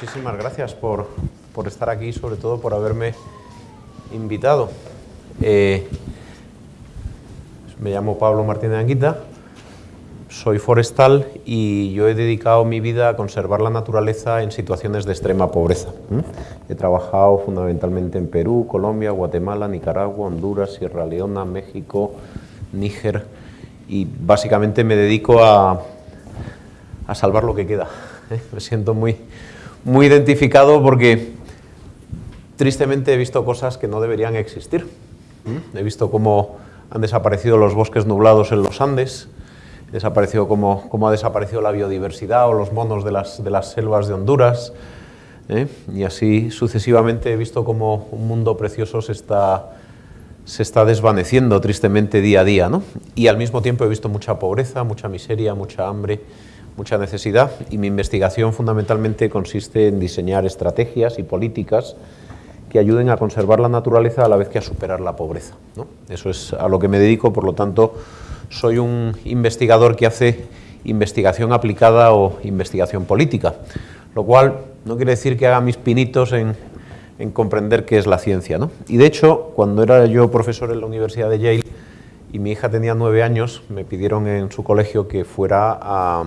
muchísimas gracias por, por, estar aquí y sobre todo por haberme invitado. Eh, me llamo Pablo Martínez Anguita, soy forestal y yo he dedicado mi vida a conservar la naturaleza en situaciones de extrema pobreza. He trabajado fundamentalmente en Perú, Colombia, Guatemala, Nicaragua, Honduras, Sierra Leona, México, Níger y básicamente me dedico a, a salvar lo que queda. ¿eh? Me siento muy, muy identificado porque tristemente he visto cosas que no deberían existir. He visto cómo han desaparecido los bosques nublados en los Andes, desaparecido cómo, cómo, ha desaparecido la biodiversidad o los monos de las, de las selvas de Honduras, ¿eh? y así sucesivamente he visto cómo un mundo precioso se está, se está desvaneciendo tristemente día a día, ¿no? y al mismo tiempo he visto mucha pobreza, mucha miseria, mucha hambre, mucha necesidad y mi investigación fundamentalmente consiste en diseñar estrategias y políticas que ayuden a conservar la naturaleza a la vez que a superar la pobreza. ¿no? Eso es a lo que me dedico, por lo tanto soy un investigador que hace investigación aplicada o investigación política, lo cual no quiere decir que haga mis pinitos en, en comprender qué es la ciencia. ¿no? Y de hecho, cuando era yo profesor en la Universidad de Yale, y mi hija tenía nueve años, me pidieron en su colegio que fuera a,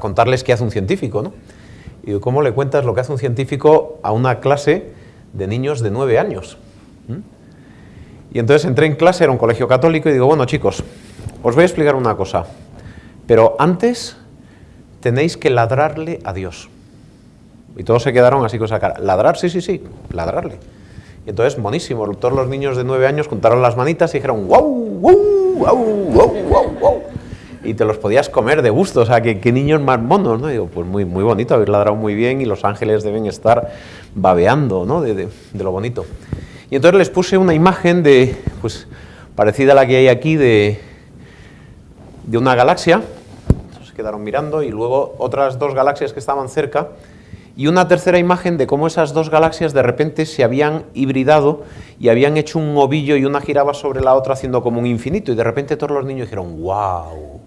contarles qué hace un científico, ¿no? Y digo, ¿cómo le cuentas lo que hace un científico a una clase de niños de nueve años? ¿Mm? Y entonces entré en clase, era un colegio católico, y digo, bueno chicos, os voy a explicar una cosa, pero antes tenéis que ladrarle a Dios. Y todos se quedaron así con esa cara. ¿Ladrar? Sí, sí, sí, ladrarle. Y entonces, monísimo, todos los niños de nueve años contaron las manitas y dijeron, wow, wow, wow y te los podías comer de gusto, o sea, que, niños más monos, ¿no? digo, pues muy, muy bonito, habéis ladrado muy bien y los ángeles deben estar babeando, ¿no? De, de, de, lo bonito. Y entonces les puse una imagen de, pues, parecida a la que hay aquí de, de una galaxia, se quedaron mirando, y luego otras dos galaxias que estaban cerca, y una tercera imagen de cómo esas dos galaxias de repente se habían hibridado y habían hecho un ovillo y una giraba sobre la otra haciendo como un infinito, y de repente todos los niños dijeron, wow,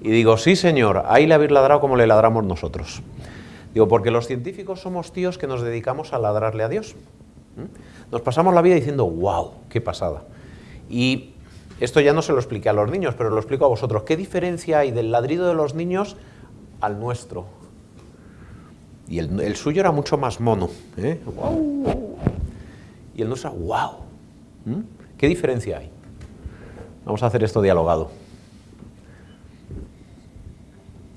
y digo, sí señor, ahí le habéis ladrado como le ladramos nosotros. Digo, porque los científicos somos tíos que nos dedicamos a ladrarle a Dios. Nos pasamos la vida diciendo, wow, qué pasada. Y esto ya no se lo expliqué a los niños, pero lo explico a vosotros. ¿Qué diferencia hay del ladrido de los niños al nuestro? Y el, el suyo era mucho más mono. ¿eh? Wow. Y el nuestro, wow. ¿Mm? ¿Qué diferencia hay? Vamos a hacer esto dialogado.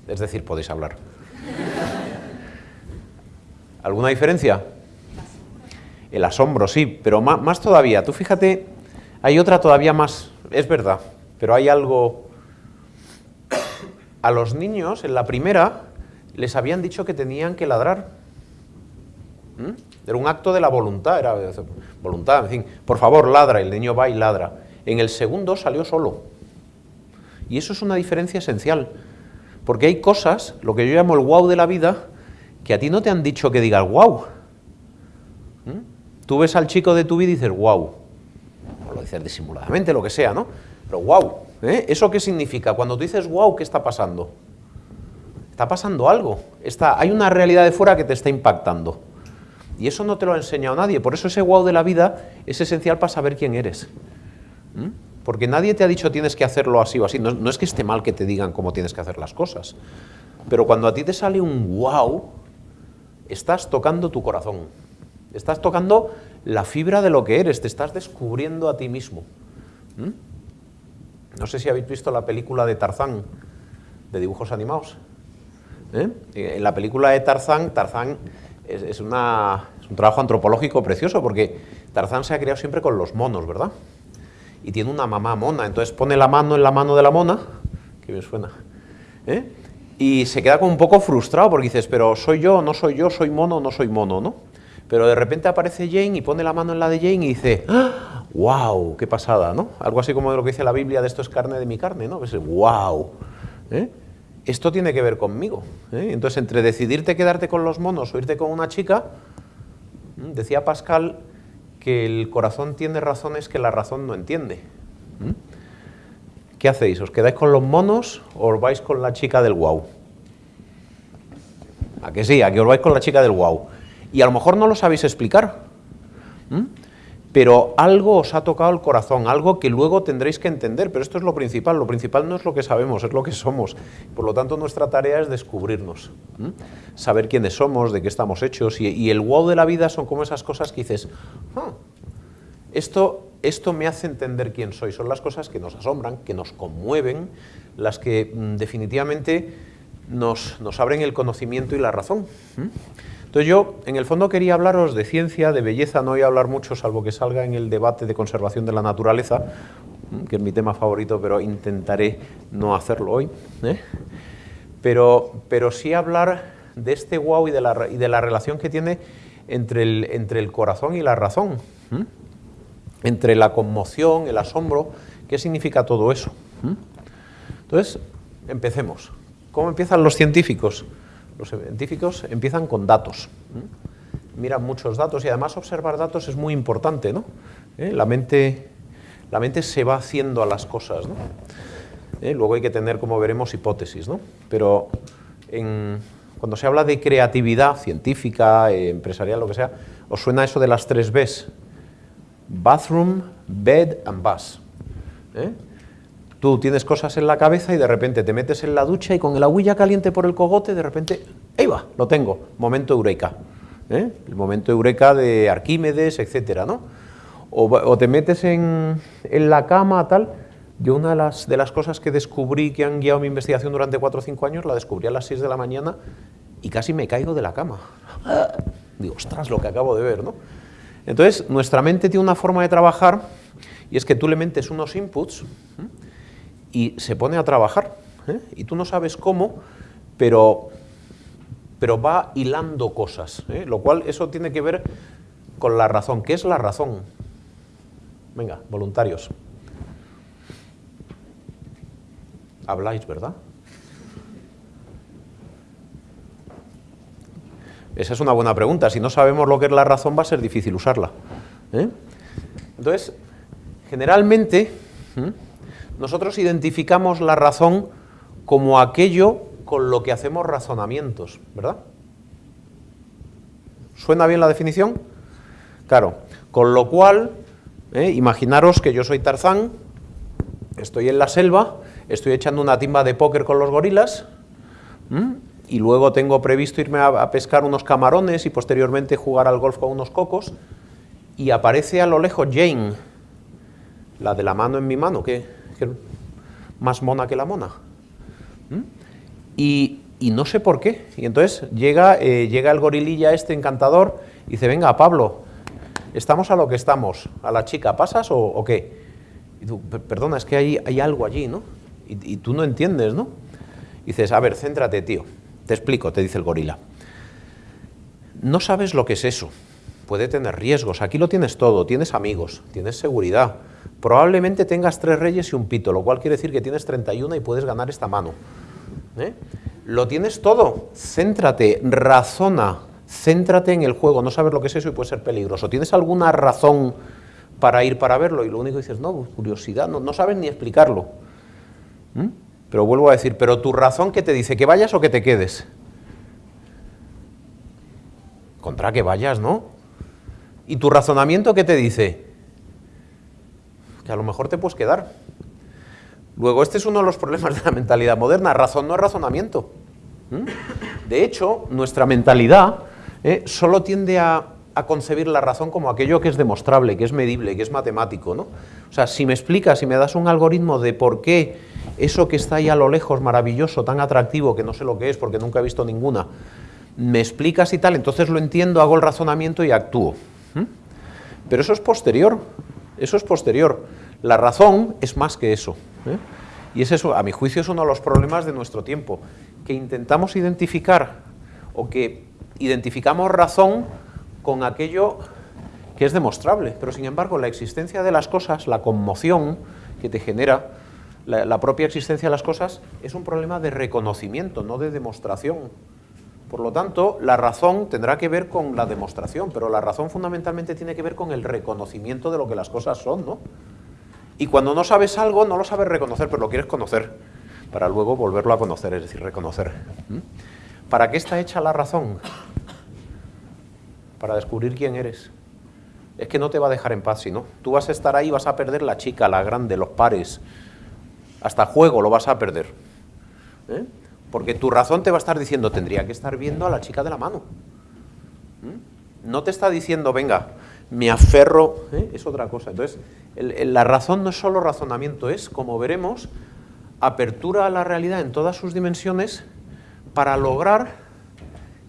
Es decir, podéis hablar. ¿Alguna diferencia? El asombro, sí, pero más, más, todavía. Tú fíjate, hay otra todavía más, es verdad, pero hay algo... A los niños, en la primera, les habían dicho que tenían que ladrar. ¿Mm? Era un acto de la voluntad, era voluntad, en fin, por favor, ladra, el niño va y ladra. En el segundo salió solo. Y eso es una diferencia esencial. Porque hay cosas, lo que yo llamo el wow de la vida, que a ti no te han dicho que digas wow. ¿Mm? Tú ves al chico de tu vida y dices wow. O lo dices disimuladamente, lo que sea, ¿no? Pero wow. ¿eh? ¿Eso qué significa? Cuando tú dices wow, ¿qué está pasando? Está pasando algo. Está, hay una realidad de fuera que te está impactando. Y eso no te lo ha enseñado nadie. Por eso ese wow de la vida es esencial para saber quién eres. ¿Mm? Porque nadie te ha dicho tienes que hacerlo así o así. No, es que esté mal que te digan cómo tienes que hacer las cosas. Pero cuando a ti te sale un wow, estás tocando tu corazón. Estás tocando la fibra de lo que eres, te estás descubriendo a ti mismo. ¿Mm? No sé si habéis visto la película de Tarzán, de dibujos animados. ¿Eh? En la película de Tarzán, Tarzán es un trabajo antropológico precioso porque Tarzán se ha criado siempre con los monos, ¿verdad? y tiene una mamá mona, entonces pone la mano en la mano de la mona, que bien suena, ¿eh? y se queda como un poco frustrado porque dices, pero soy yo, no soy yo, soy mono, no soy mono, ¿no? Pero de repente aparece Jane y pone la mano en la de Jane y dice, ¡Ah! ¡wow! ¡Qué pasada! ¿no? Algo así como de lo que dice la Biblia de esto es carne de mi carne, ¿no? Pues, ¡wow! ¿eh? Esto tiene que ver conmigo. ¿eh? Entonces, entre decidirte quedarte con los monos o irte con una chica, decía Pascal que el corazón tiene razones que la razón no entiende. ¿Mm? ¿Qué hacéis? ¿Os quedáis con los monos o os vais con la chica del wow? ¿A que sí? ¿A que os vais con la chica del wow? Y a lo mejor no lo sabéis explicar, pero algo os ha tocado el corazón, algo que luego tendréis que entender, pero esto es lo principal, lo principal no es lo que sabemos, es lo que somos. Por lo tanto, nuestra tarea es descubrirnos, saber quiénes somos, de qué estamos hechos, y, el wow de la vida son como esas cosas que dices, ah, esto, esto me hace entender quién soy, son las cosas que nos asombran, que nos conmueven, las que mm, definitivamente nos, nos, abren el conocimiento y la razón. Entonces yo, en el fondo, quería hablaros de ciencia, de belleza, no voy a hablar mucho, salvo que salga en el debate de conservación de la naturaleza, que es mi tema favorito, pero intentaré no hacerlo hoy. ¿eh? Pero, pero sí hablar de este wow y de la, y de la relación que tiene entre el, entre el corazón y la razón, entre la conmoción, el asombro, ¿qué significa todo eso? Entonces, empecemos. ¿Cómo empiezan los científicos? Los científicos empiezan con datos. Miran muchos datos y además observar datos es muy importante. ¿no? ¿Eh? La, mente, la mente se va haciendo a las cosas. ¿no? ¿Eh? Luego hay que tener, como veremos, hipótesis. ¿no? Pero cuando se habla de creatividad científica, eh, empresarial, lo que sea, ¿os suena eso de las tres Bs? Bathroom, bed and bus. Tú tienes cosas en la cabeza y de repente te metes en la ducha y con el agüilla caliente por el cogote, de repente, ¡ahí va! Lo tengo. Momento eureka. ¿eh? El momento eureka de Arquímedes, etcétera, ¿no? O, te metes en, la cama, tal. Yo una de las, de las cosas que descubrí que han guiado mi investigación durante cuatro o cinco años, la descubrí a las 6 de la mañana y casi me caigo de la cama. Digo, ostras, lo que acabo de ver, ¿no? Entonces, nuestra mente tiene una forma de trabajar y es que tú le metes unos inputs y se pone a trabajar. ¿eh? Y tú no sabes cómo, pero, pero va hilando cosas. ¿eh? Lo cual eso tiene que ver con la razón. ¿Qué es la razón? Venga, voluntarios. Habláis, ¿verdad? Esa es una buena pregunta. Si no sabemos lo que es la razón, va a ser difícil usarla. ¿eh? Entonces, generalmente, nosotros identificamos la razón como aquello con lo que hacemos razonamientos, ¿verdad? ¿Suena bien la definición? Claro, con lo cual, ¿eh? imaginaros que yo soy Tarzán, estoy en la selva, estoy echando una timba de póker con los gorilas, y luego tengo previsto irme a, pescar unos camarones y posteriormente jugar al golf con unos cocos, y aparece a lo lejos Jane, la de la mano en mi mano, ¿qué? Más mona que la mona. ¿Mm? Y, no sé por qué. Y entonces llega, eh, llega el gorililla este encantador y dice, venga, Pablo, estamos a lo que estamos. A la chica, ¿pasas o, qué? Y tú, perdona, es que hay, hay algo allí, ¿no? Y, tú no entiendes, ¿no? Y dices, a ver, céntrate, tío. Te explico, te dice el gorila. No sabes lo que es eso. Puede tener riesgos. Aquí lo tienes todo. Tienes amigos, tienes seguridad, Probablemente tengas tres reyes y un pito, lo cual quiere decir que tienes 31 y puedes ganar esta mano. ¿eh? Lo tienes todo, céntrate, razona, céntrate en el juego, no sabes lo que es eso y puede ser peligroso. ¿Tienes alguna razón para ir para verlo? Y lo único que dices, no, curiosidad, no, no sabes ni explicarlo. Pero vuelvo a decir, pero tu razón que te dice, que vayas o que te quedes. Contra que vayas, ¿no? ¿Y tu razonamiento qué te dice? A lo mejor te puedes quedar. Luego, este es uno de los problemas de la mentalidad moderna, razón no es razonamiento. ¿Mm? De hecho, nuestra mentalidad ¿eh? solo tiende a, concebir la razón como aquello que es demostrable, que es medible, que es matemático. ¿no? O sea, si me explicas, si me das un algoritmo de por qué eso que está ahí a lo lejos, maravilloso, tan atractivo, que no sé lo que es porque nunca he visto ninguna, me explicas y tal, entonces lo entiendo, hago el razonamiento y actúo. ¿Mm? Pero eso es posterior, eso es posterior. La razón es más que eso. ¿eh? Y es eso, a mi juicio, es uno de los problemas de nuestro tiempo, que intentamos identificar o que identificamos razón con aquello que es demostrable, pero sin embargo la existencia de las cosas, la conmoción que te genera la, la propia existencia de las cosas es un problema de reconocimiento, no de demostración. Por lo tanto, la razón tendrá que ver con la demostración, pero la razón fundamentalmente tiene que ver con el reconocimiento de lo que las cosas son, ¿no? Y cuando no sabes algo, no lo sabes reconocer, pero lo quieres conocer, para luego volverlo a conocer, es decir, reconocer. ¿Mm? ¿Para qué está hecha la razón? para descubrir quién eres. Es que no te va a dejar en paz, si no. Tú vas a estar ahí, vas a perder la chica, la grande, los pares. Hasta juego lo vas a perder. ¿eh? Porque tu razón te va a estar diciendo, tendría que estar viendo a la chica de la mano. ¿Mm? No te está diciendo, venga, me aferro, ¿eh? es otra cosa. Entonces, la razón no es solo razonamiento, es, como veremos, apertura a la realidad en todas sus dimensiones para lograr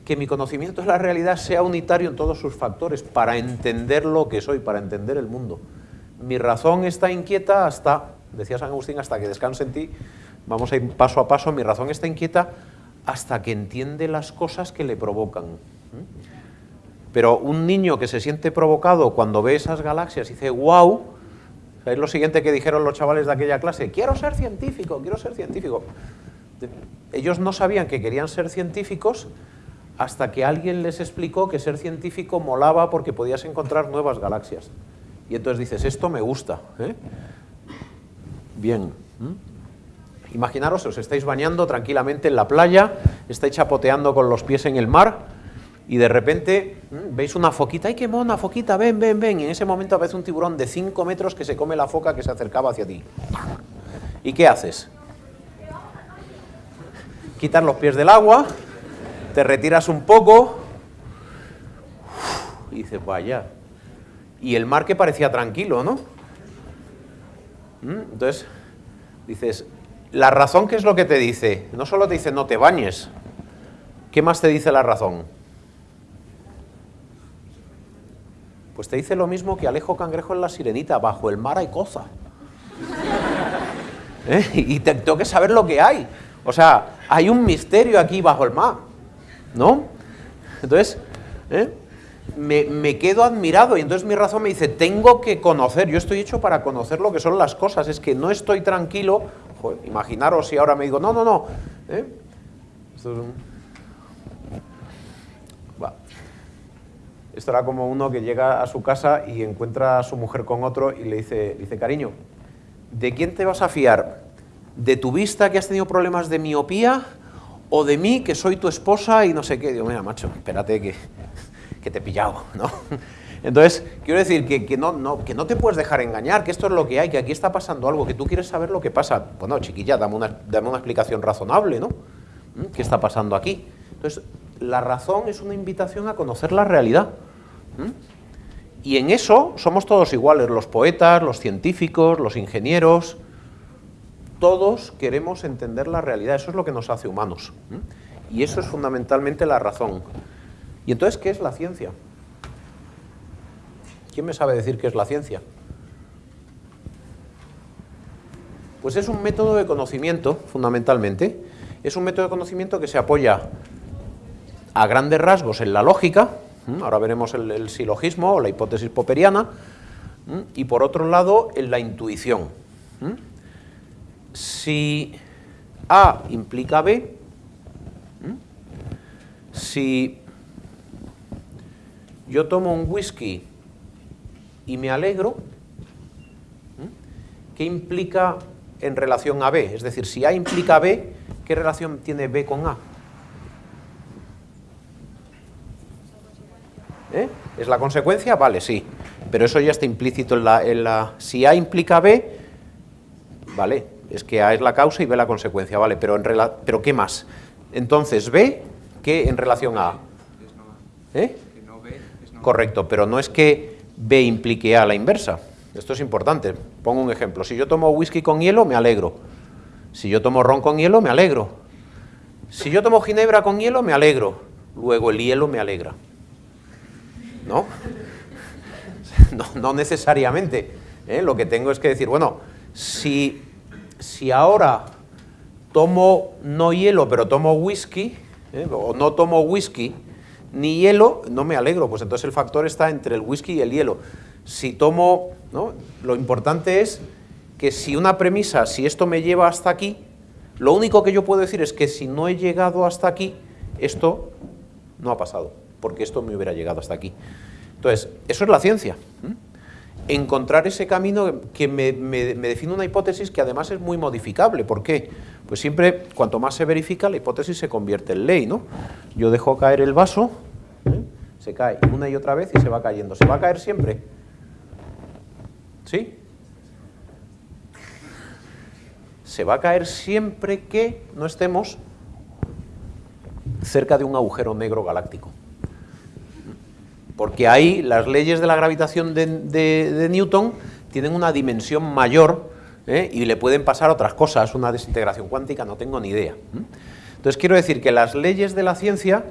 que mi conocimiento de la realidad sea unitario en todos sus factores, para entender lo que soy, para entender el mundo. Mi razón está inquieta hasta, decía San Agustín, hasta que descanse en ti, vamos a ir paso a paso, mi razón está inquieta hasta que entiende las cosas que le provocan. Pero un niño que se siente provocado cuando ve esas galaxias y dice, wow, es lo siguiente que dijeron los chavales de aquella clase, quiero ser científico, quiero ser científico. Ellos no sabían que querían ser científicos hasta que alguien les explicó que ser científico molaba porque podías encontrar nuevas galaxias. Y entonces dices, esto me gusta. ¿eh? Bien. Imaginaros, os estáis bañando tranquilamente en la playa, estáis chapoteando con los pies en el mar y de repente veis una foquita, ¡ay qué mona foquita! Ven, ven, ven. Y en ese momento aparece un tiburón de 5 metros que se come la foca que se acercaba hacia ti. ¿Y qué haces? Quitar los pies del agua, te retiras un poco y dices, vaya. Y el mar que parecía tranquilo, ¿no? Entonces, dices, la razón, ¿qué es lo que te dice? No solo te dice no te bañes, ¿qué más te dice la razón? Pues te dice lo mismo que Alejo Cangrejo en La Sirenita, bajo el mar hay cosa. ¿Eh? Y te, tengo que saber lo que hay. O sea, hay un misterio aquí bajo el mar, ¿no? Entonces, ¿eh? me, quedo admirado y entonces mi razón me dice, tengo que conocer, yo estoy hecho para conocer lo que son las cosas, es que no estoy tranquilo, imaginaros si ahora me digo, no, no, no, ¿eh? Esto, era como uno que llega a su casa y encuentra a su mujer con otro y le dice, dice, cariño, ¿de quién te vas a fiar? ¿De tu vista que has tenido problemas de miopía? ¿O de mí que soy tu esposa y no sé qué? Digo, mira, macho, espérate que que te he pillado, ¿no? Entonces, quiero decir que, no, no, que no te puedes dejar engañar, que esto es lo que hay, que aquí está pasando algo, que tú quieres saber lo que pasa. Bueno, chiquilla, dame una, dame una explicación razonable, ¿no? ¿Mm? ¿Qué está pasando aquí? Entonces, la razón es una invitación a conocer la realidad. ¿Mm? Y en eso somos todos iguales, los poetas, los científicos, los ingenieros, todos queremos entender la realidad, eso es lo que nos hace humanos. ¿Mm? Y eso es fundamentalmente la razón. ¿Y entonces qué es la ciencia? ¿Quién me sabe decir qué es la ciencia? Pues es un método de conocimiento, fundamentalmente. Es un método de conocimiento que se apoya a grandes rasgos en la lógica, ahora veremos el, silogismo o la hipótesis popperiana, y por otro lado en la intuición. Si A implica B, si yo tomo un whisky y me alegro, ¿qué implica en relación a B? Es decir, si A implica B, ¿qué relación tiene B con A? ¿Eh? ¿Es la consecuencia? Vale, sí. Pero eso ya está implícito en la, en la... Si A implica B, vale, es que A es la causa y B la consecuencia, vale, pero, en pero ¿qué más? Entonces, B, ¿qué en relación a A? ¿Eh? Correcto, pero no es que B implique A la inversa. Esto es importante. Pongo un ejemplo. Si yo tomo whisky con hielo, me alegro. Si yo tomo ron con hielo, me alegro. Si yo tomo ginebra con hielo, me alegro. Luego el hielo me alegra. ¿No? No, necesariamente. ¿eh? Lo que tengo es que decir, bueno, si, si ahora tomo no hielo, pero tomo whisky, ¿eh? o no tomo whisky, ni hielo, no me alegro, pues entonces el factor está entre el whisky y el hielo. Si tomo, ¿no? lo importante es que si una premisa, si esto me lleva hasta aquí, lo único que yo puedo decir es que si no he llegado hasta aquí, esto no ha pasado, porque esto me hubiera llegado hasta aquí. Entonces, eso es la ciencia. Encontrar ese camino que me, define una hipótesis que además es muy modificable. ¿Por qué? Pues siempre, cuanto más se verifica, la hipótesis se convierte en ley, ¿no? Yo dejo caer el vaso, ¿eh? se cae una y otra vez y se va cayendo. ¿Se va a caer siempre? ¿Sí? Se va a caer siempre que no estemos cerca de un agujero negro galáctico. Porque ahí las leyes de la gravitación de, Newton tienen una dimensión mayor ¿eh? y le pueden pasar otras cosas, una desintegración cuántica, no tengo ni idea. Entonces quiero decir que las leyes de la ciencia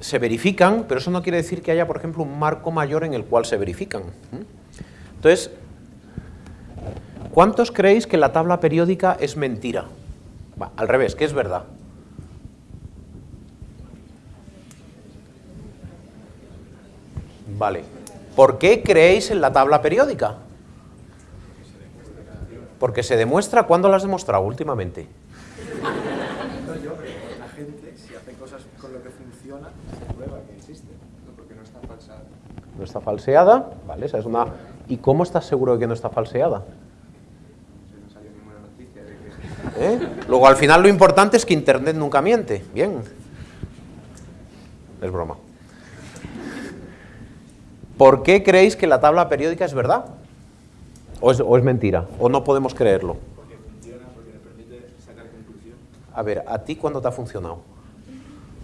se verifican, pero eso no quiere decir que haya, por ejemplo, un marco mayor en el cual se verifican. Entonces, ¿cuántos creéis que la tabla periódica es mentira? al revés, que es verdad. Vale. ¿Por qué creéis en la tabla periódica? Porque se demuestra. ¿Cuándo la has demostrado últimamente? La gente, si hace cosas con lo que funciona, se prueba que existe, no porque no está falseada. ¿No está falseada? Vale, esa es una... ¿Y cómo estás seguro de que no está falseada? No salió ninguna noticia de ¿Eh? que... Luego, al final, lo importante es que Internet nunca miente. Bien. Es broma. ¿Por qué creéis que la tabla periódica es verdad? ¿O es, mentira? ¿O no podemos creerlo? Porque funciona, porque le permite sacar conclusión. A ver, ¿a ti cuándo te ha funcionado?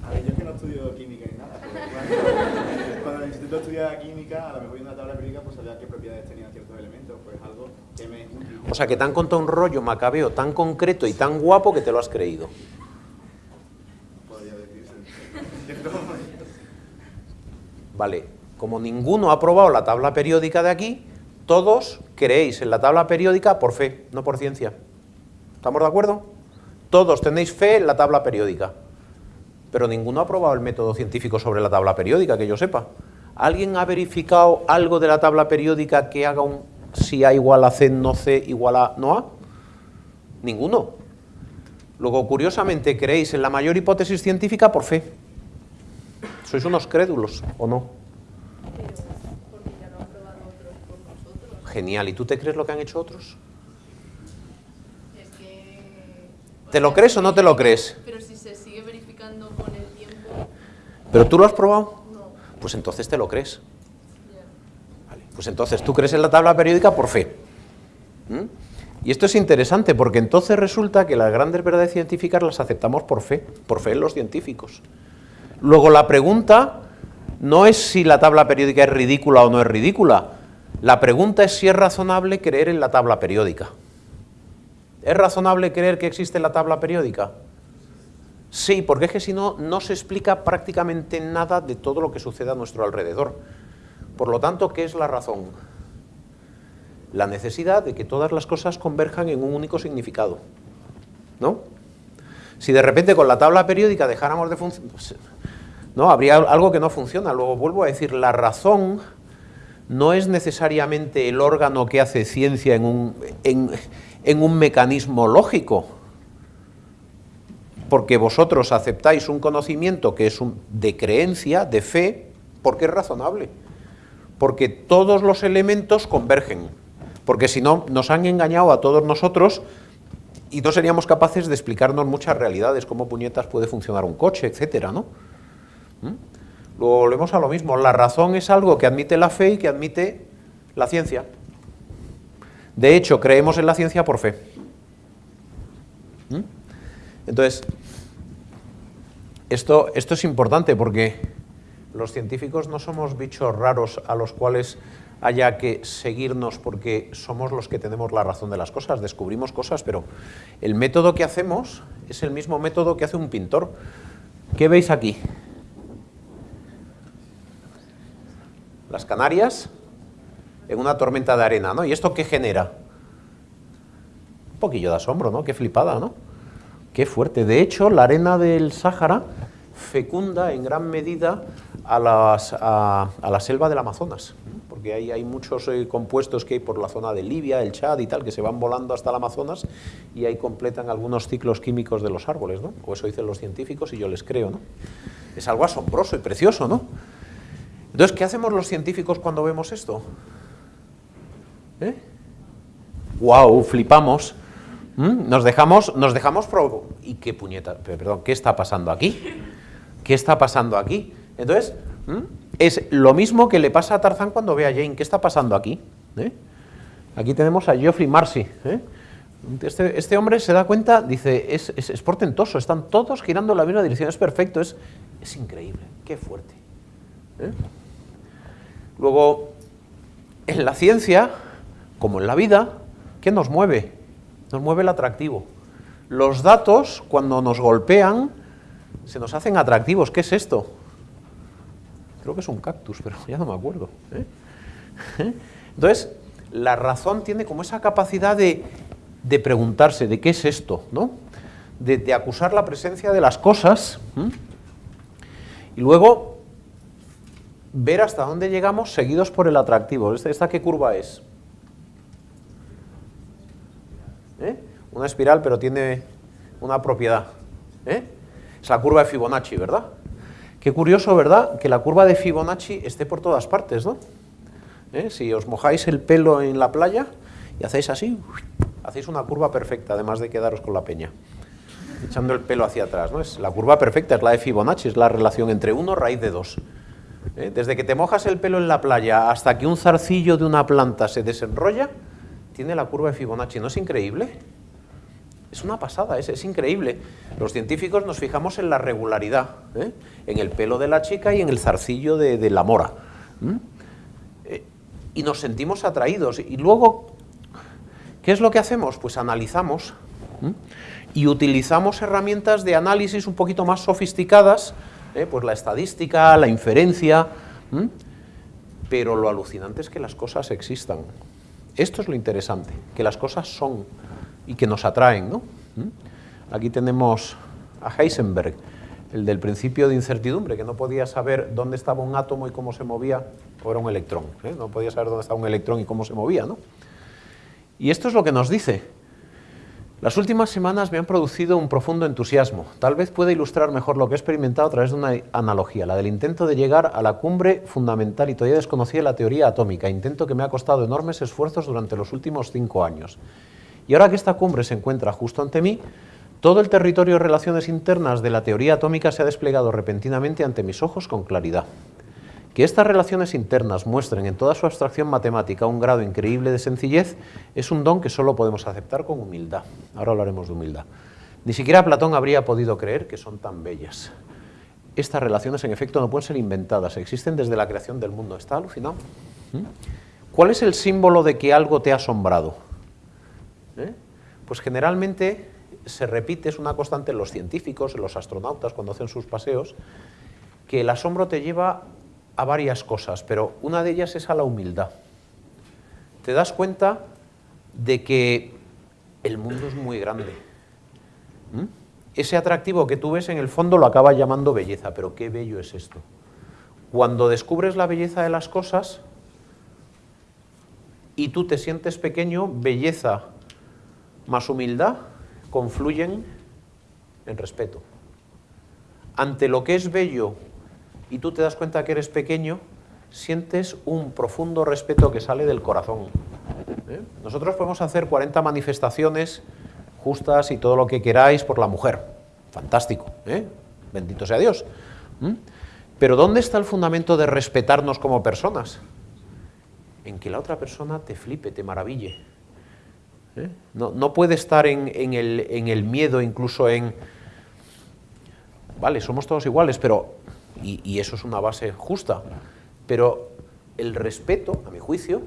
A ver, yo es que no estudio química ni nada, pero cuando, cuando en el instituto estudiaba química, a lo mejor viendo una tabla periódica, pues sabía qué propiedades tenían ciertos elementos, pues algo que me es. O sea, que te han contado un rollo macabeo tan concreto y tan guapo que te lo has creído. Podría decirse. Vale, como ninguno ha probado la tabla periódica de aquí, todos creéis en la tabla periódica por fe, no por ciencia. ¿Estamos de acuerdo? Todos tenéis fe en la tabla periódica, pero ninguno ha probado el método científico sobre la tabla periódica, que yo sepa. ¿Alguien ha verificado algo de la tabla periódica que haga un si A igual a C, no C igual a no A? Ninguno. Luego, curiosamente, creéis en la mayor hipótesis científica por fe. ¿Sois unos crédulos o no? Genial. ¿Y tú te crees lo que han hecho otros? Es que, ¿Te lo crees o no te lo crees? Pero si se sigue verificando con el tiempo... ¿Pero tú lo has probado? No. Pues entonces te lo crees. Vale. Pues entonces tú crees en la tabla periódica por fe. ¿Mm? Y esto es interesante porque entonces resulta que las grandes verdades científicas las aceptamos por fe, por fe en los científicos. Luego la pregunta no es si la tabla periódica es ridícula o no es ridícula, la pregunta es si es razonable creer en la tabla periódica. ¿Es razonable creer que existe la tabla periódica? Sí, porque es que si no, no se explica prácticamente nada de todo lo que sucede a nuestro alrededor. Por lo tanto, ¿qué es la razón? La necesidad de que todas las cosas converjan en un único significado. ¿No? Si de repente con la tabla periódica dejáramos de funcionar, no, habría algo que no funciona. Luego vuelvo a decir, la razón no es necesariamente el órgano que hace ciencia en un, en, un mecanismo lógico, porque vosotros aceptáis un conocimiento que es un, de creencia, de fe, porque es razonable, porque todos los elementos convergen, porque si no nos han engañado a todos nosotros y no seríamos capaces de explicarnos muchas realidades, cómo puñetas puede funcionar un coche, etcétera, ¿no? ¿Mm? Luego volvemos a lo mismo, la razón es algo que admite la fe y que admite la ciencia. De hecho, creemos en la ciencia por fe. ¿Mm? Entonces, esto, esto es importante porque los científicos no somos bichos raros a los cuales haya que seguirnos porque somos los que tenemos la razón de las cosas, descubrimos cosas, pero el método que hacemos es el mismo método que hace un pintor. ¿Qué veis aquí? Las Canarias, en una tormenta de arena, ¿no? ¿Y esto qué genera? Un poquillo de asombro, ¿no? Qué flipada, ¿no? Qué fuerte. De hecho, la arena del Sáhara fecunda en gran medida a, la selva del Amazonas, porque ahí hay muchos eh, compuestos que hay por la zona de Libia, el Chad y tal, que se van volando hasta el Amazonas y ahí completan algunos ciclos químicos de los árboles, ¿no? O eso dicen los científicos y yo les creo, ¿no? Es algo asombroso y precioso, ¿no? Entonces, ¿qué hacemos los científicos cuando vemos esto? ¿Eh? ¡Wow! Flipamos. ¿Mm? Nos dejamos, nos dejamos ¿Y qué puñeta? Perdón, ¿qué está pasando aquí? ¿Qué está pasando aquí? Entonces, es lo mismo que le pasa a Tarzán cuando ve a Jane. ¿Qué está pasando aquí? ¿Eh? Aquí tenemos a Geoffrey Marcy. ¿eh? Este, este, hombre se da cuenta, dice, es, portentoso, están todos girando en la misma dirección, es perfecto, es, increíble, qué fuerte. ¿eh? Luego, en la ciencia, como en la vida, ¿qué nos mueve? Nos mueve el atractivo. Los datos, cuando nos golpean, se nos hacen atractivos. ¿Qué es esto? Creo que es un cactus, pero ya no me acuerdo. ¿eh? Entonces, la razón tiene como esa capacidad de, preguntarse de qué es esto, ¿no? De, acusar la presencia de las cosas y luego ver hasta dónde llegamos seguidos por el atractivo. ¿Esta, qué curva es? ¿Eh? Una espiral, pero tiene una propiedad. ¿eh? Es la curva de Fibonacci, ¿verdad? Qué curioso, ¿verdad? Que la curva de Fibonacci esté por todas partes, ¿no? ¿Eh? Si os mojáis el pelo en la playa y hacéis así, hacéis una curva perfecta, además de quedaros con la peña, echando el pelo hacia atrás. ¿no? Es la curva perfecta es la de Fibonacci, es la relación entre 1 raíz de 2. ¿Eh? Desde que te mojas el pelo en la playa hasta que un zarcillo de una planta se desenrolla, tiene la curva de Fibonacci. ¿No es increíble? Es una pasada, es, es increíble. Los científicos nos fijamos en la regularidad, ¿eh? en el pelo de la chica y en el zarcillo de, la mora y nos sentimos atraídos. Y luego, ¿qué es lo que hacemos? Pues analizamos y utilizamos herramientas de análisis un poquito más sofisticadas, ¿eh? pues la estadística, la inferencia, pero lo alucinante es que las cosas existan. Esto es lo interesante, que las cosas son y que nos atraen. ¿no? Aquí tenemos a Heisenberg, el del principio de incertidumbre, que no podía saber dónde estaba un átomo y cómo se movía, o era un electrón, ¿eh? no podía saber dónde estaba un electrón y cómo se movía. ¿no? Y esto es lo que nos dice. Las últimas semanas me han producido un profundo entusiasmo. Tal vez pueda ilustrar mejor lo que he experimentado a través de una analogía, la del intento de llegar a la cumbre fundamental y todavía desconocida la teoría atómica, intento que me ha costado enormes esfuerzos durante los últimos cinco años. Y ahora que esta cumbre se encuentra justo ante mí, todo el territorio de relaciones internas de la teoría atómica se ha desplegado repentinamente ante mis ojos con claridad. Que estas relaciones internas muestren en toda su abstracción matemática un grado increíble de sencillez es un don que solo podemos aceptar con humildad. Ahora hablaremos de humildad. Ni siquiera Platón habría podido creer que son tan bellas. Estas relaciones en efecto no pueden ser inventadas, existen desde la creación del mundo. ¿Está alucinado? ¿Mm? ¿Cuál es el símbolo de que algo te ha asombrado? ¿Eh? Pues generalmente se repite, es una constante en los científicos, en los astronautas, cuando hacen sus paseos, que el asombro te lleva a varias cosas, pero una de ellas es a la humildad. Te das cuenta de que el mundo es muy grande. ¿Mm? Ese atractivo que tú ves en el fondo lo acaba llamando belleza, pero qué bello es esto. Cuando descubres la belleza de las cosas y tú te sientes pequeño, belleza más humildad confluyen en respeto. Ante lo que es bello y tú te das cuenta que eres pequeño, sientes un profundo respeto que sale del corazón. ¿eh? Nosotros podemos hacer 40 manifestaciones justas y todo lo que queráis por la mujer. Fantástico, ¿eh? bendito sea Dios. Pero ¿dónde está el fundamento de respetarnos como personas? En que la otra persona te flipe, te maraville. ¿eh? No, puede estar en, el, miedo, incluso en... Vale, somos todos iguales, pero... Y, eso es una base justa, pero el respeto, a mi juicio,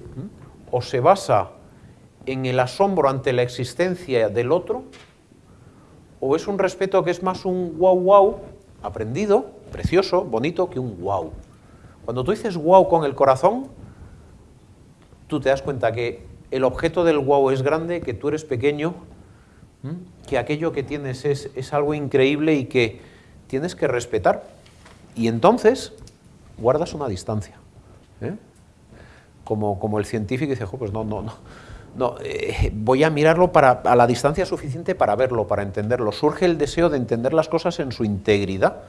o se basa en el asombro ante la existencia del otro, o es un respeto que es más un wow wow aprendido, precioso, bonito, que un wow. Cuando tú dices wow con el corazón, tú te das cuenta que el objeto del wow es grande, que tú eres pequeño, que aquello que tienes es, algo increíble y que tienes que respetar. Y entonces guardas una distancia. ¿eh? Como, como, el científico dice, pues no, no, no, no eh, voy a mirarlo para, a la distancia suficiente para verlo, para entenderlo. Surge el deseo de entender las cosas en su integridad,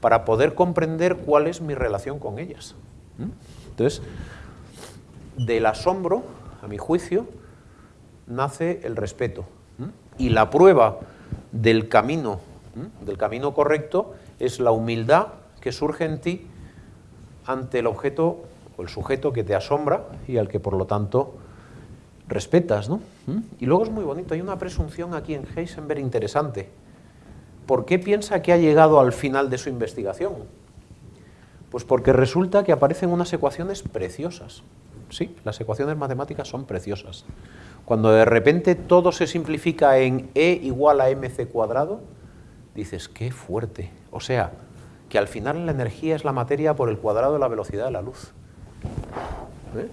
para poder comprender cuál es mi relación con ellas. Entonces, del asombro a mi juicio, nace el respeto. Y la prueba del camino, del camino correcto, es la humildad que surge en ti ante el objeto o el sujeto que te asombra y al que por lo tanto respetas, ¿no? ¿Mm? Y luego es muy bonito, hay una presunción aquí en Heisenberg interesante. ¿Por qué piensa que ha llegado al final de su investigación? Pues porque resulta que aparecen unas ecuaciones preciosas. Sí, las ecuaciones matemáticas son preciosas. Cuando de repente todo se simplifica en E igual a mc cuadrado, dices, qué fuerte. O sea, que al final la energía es la materia por el cuadrado de la velocidad de la luz. ¿Eh?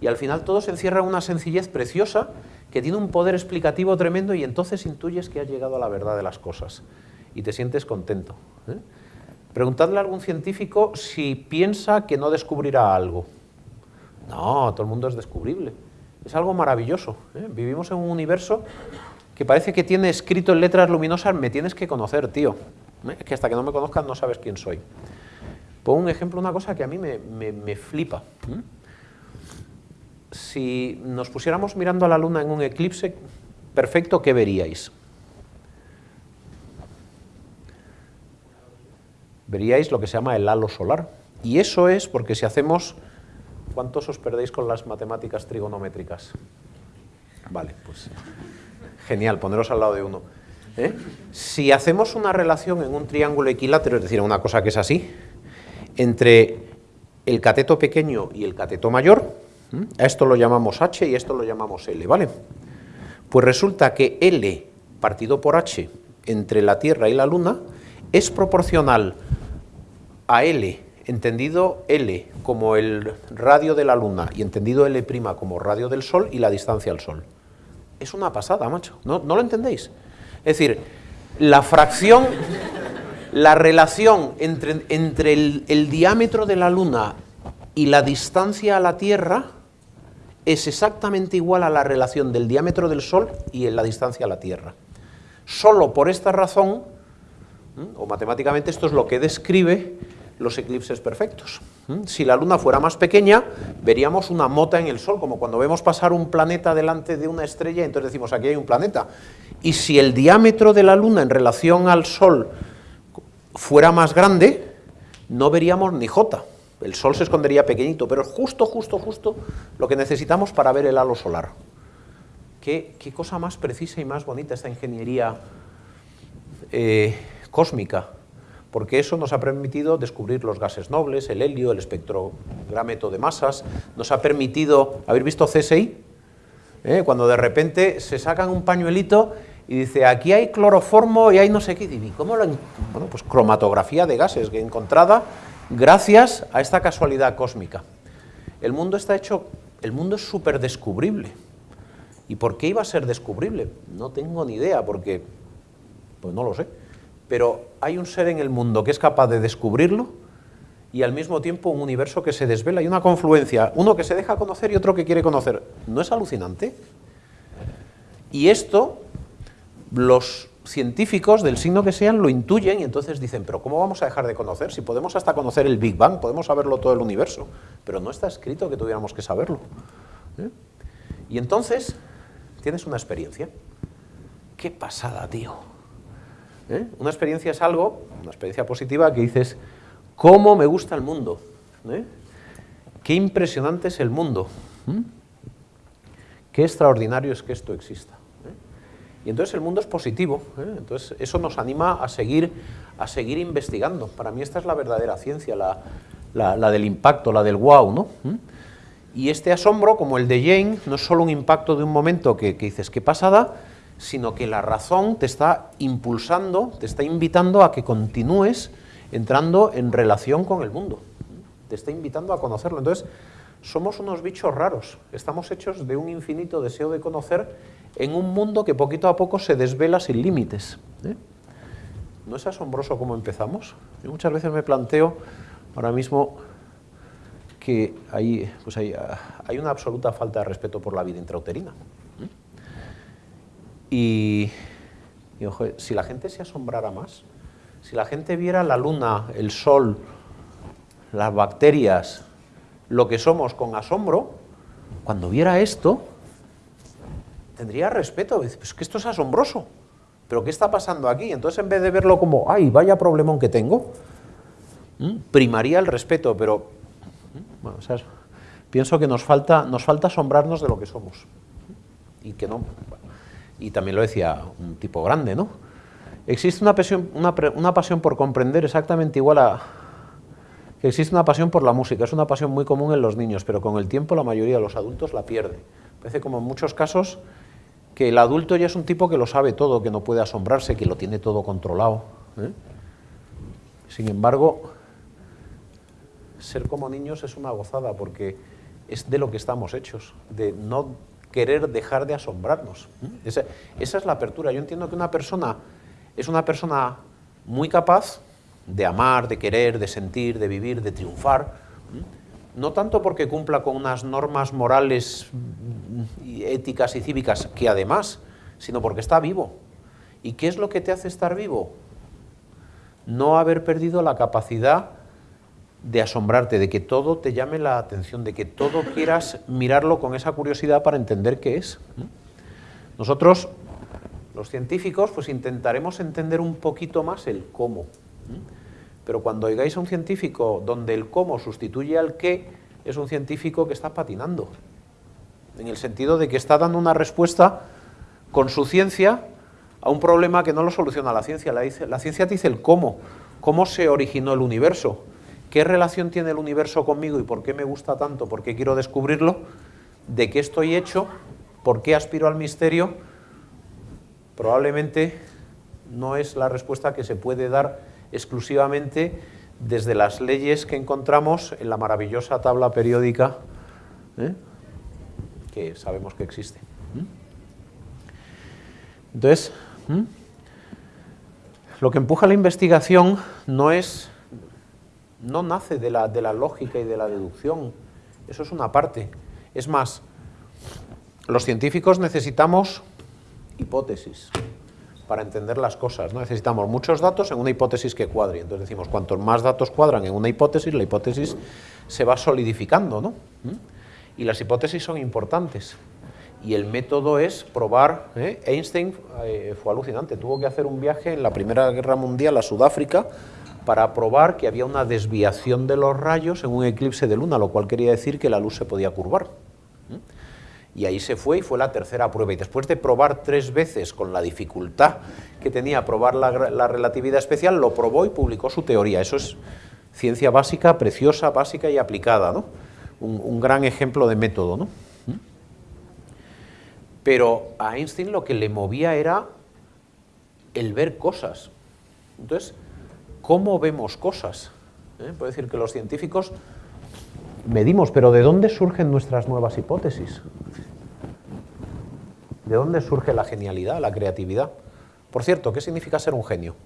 Y al final todo se encierra en una sencillez preciosa que tiene un poder explicativo tremendo y entonces intuyes que has llegado a la verdad de las cosas y te sientes contento. ¿eh? Preguntadle a algún científico si piensa que no descubrirá algo. No, todo el mundo es descubrible. Es algo maravilloso. ¿eh? Vivimos en un universo que parece que tiene escrito en letras luminosas, me tienes que conocer, tío. ¿Eh? que hasta que no me conozcas no sabes quién soy. Pongo un ejemplo, una cosa que a mí me, flipa. Si nos pusiéramos mirando a la luna en un eclipse perfecto, ¿qué veríais? Veríais lo que se llama el halo solar. Y eso es porque si hacemos... ¿Cuántos os perdéis con las matemáticas trigonométricas? Vale, pues genial, poneros al lado de uno. ¿Eh? Si hacemos una relación en un triángulo equilátero, es decir, una cosa que es así, entre el cateto pequeño y el cateto mayor, a esto lo llamamos H y a esto lo llamamos L, ¿vale? Pues resulta que L partido por H entre la Tierra y la Luna es proporcional a L, entendido L como el radio de la Luna y entendido L' como radio del Sol y la distancia al Sol. Es una pasada, macho. ¿No, ¿no lo entendéis? Es decir, la fracción, la relación entre, entre el, diámetro de la Luna y la distancia a la Tierra es exactamente igual a la relación del diámetro del Sol y en la distancia a la Tierra. Solo por esta razón, o matemáticamente esto es lo que describe los eclipses perfectos. Si la Luna fuera más pequeña, veríamos una mota en el Sol, como cuando vemos pasar un planeta delante de una estrella, entonces decimos, aquí hay un planeta. Y si el diámetro de la Luna en relación al Sol fuera más grande, no veríamos ni J. El Sol se escondería pequeñito, pero es justo, justo, justo lo que necesitamos para ver el halo solar. Qué, cosa más precisa y más bonita esta ingeniería eh, cósmica porque eso nos ha permitido descubrir los gases nobles, el helio, el espectrográmetro de masas, nos ha permitido, ¿habéis visto CSI? ¿Eh? Cuando de repente se sacan un pañuelito y dice, aquí hay cloroformo y hay no sé qué, y ¿cómo lo Bueno, pues cromatografía de gases que encontrada gracias a esta casualidad cósmica. El mundo está hecho, el mundo es súper descubrible. ¿Y por qué iba a ser descubrible? No tengo ni idea, porque, pues no lo sé pero hay un ser en el mundo que es capaz de descubrirlo y al mismo tiempo un universo que se desvela y una confluencia, uno que se deja conocer y otro que quiere conocer. ¿No es alucinante? Y esto los científicos del signo que sean lo intuyen y entonces dicen, pero ¿cómo vamos a dejar de conocer? Si podemos hasta conocer el Big Bang, podemos saberlo todo el universo, pero no está escrito que tuviéramos que saberlo. ¿eh? Y entonces tienes una experiencia. ¡Qué pasada, tío! ¿Eh? Una experiencia es algo, una experiencia positiva que dices, ¿cómo me gusta el mundo? ¿Eh? Qué impresionante es el mundo. Qué extraordinario es que esto exista. ¿eh? Y entonces el mundo es positivo, entonces eso nos anima a seguir, a seguir investigando. Para mí esta es la verdadera ciencia, la, del impacto, la del wow. ¿no? Y este asombro, como el de Jane, no es solo un impacto de un momento que, que dices, qué pasada, sino que la razón te está impulsando, te está invitando a que continúes entrando en relación con el mundo. Te está invitando a conocerlo. Entonces, somos unos bichos raros. Estamos hechos de un infinito deseo de conocer en un mundo que poquito a poco se desvela sin límites. ¿eh? ¿No es asombroso cómo empezamos? Yo muchas veces me planteo ahora mismo que hay, pues hay, hay una absoluta falta de respeto por la vida intrauterina. Y, si la gente se asombrara más, si la gente viera la luna, el sol, las bacterias, lo que somos con asombro, cuando viera esto, tendría respeto. Pues que esto es asombroso. ¿Pero qué está pasando aquí? Entonces, en vez de verlo como, ay, vaya problemón que tengo, primaría el respeto, pero Bueno, o sea, pienso que nos falta, nos falta asombrarnos de lo que somos. Y que no. Y también lo decía un tipo grande, ¿no? Existe una pasión, una, una pasión por comprender exactamente igual a, que existe una pasión por la música, es una pasión muy común en los niños, pero con el tiempo la mayoría de los adultos la pierde. Parece como en muchos casos que el adulto ya es un tipo que lo sabe todo, que no puede asombrarse, que lo tiene todo controlado. ¿eh? Sin embargo, ser como niños es una gozada porque es de lo que estamos hechos, de no querer dejar de asombrarnos. Esa, esa es la apertura. Yo entiendo que una persona es una persona muy capaz de amar, de querer, de sentir, de vivir, de triunfar, no tanto porque cumpla con unas normas morales, éticas y cívicas, que además, sino porque está vivo. ¿Y qué es lo que te hace estar vivo? No haber perdido la capacidad de asombrarte, de que todo te llame la atención, de que todo quieras mirarlo con esa curiosidad para entender qué es. Nosotros, los científicos, pues intentaremos entender un poquito más el cómo. Pero cuando oigáis a un científico donde el cómo sustituye al qué, es un científico que está patinando. En el sentido de que está dando una respuesta con su ciencia a un problema que no lo soluciona la ciencia. La, la ciencia te dice el cómo, cómo se originó el universo, qué relación tiene el universo conmigo y por qué me gusta tanto, por qué quiero descubrirlo, de qué estoy hecho, por qué aspiro al misterio, probablemente no es la respuesta que se puede dar exclusivamente desde las leyes que encontramos en la maravillosa tabla periódica ¿eh? que sabemos que existe. Entonces, lo que empuja la investigación no es, no nace de la, de la lógica y de la deducción, eso es una parte. Es más, los científicos necesitamos hipótesis para entender las cosas. ¿no? Necesitamos muchos datos en una hipótesis que cuadre. Entonces decimos, cuantos más datos cuadran en una hipótesis, la hipótesis se va solidificando. ¿no? ¿Mm? Y las hipótesis son importantes. Y el método es probar. ¿eh? Einstein eh, fue alucinante, tuvo que hacer un viaje en la Primera Guerra Mundial a Sudáfrica para probar que había una desviación de los rayos en un eclipse de luna, lo cual quería decir que la luz se podía curvar. Y ahí se fue y fue la tercera prueba. Y después de probar tres veces con la dificultad que tenía probar la, relatividad especial, lo probó y publicó su teoría. Eso es ciencia básica, preciosa, básica y aplicada, ¿no? Un, gran ejemplo de método, ¿no? Pero a Einstein lo que le movía era el ver cosas. Entonces, ¿cómo vemos cosas? ¿Eh? Puede decir que los científicos medimos, pero ¿de dónde surgen nuestras nuevas hipótesis? ¿De dónde surge la genialidad, la creatividad? Por cierto, ¿qué significa ser un genio?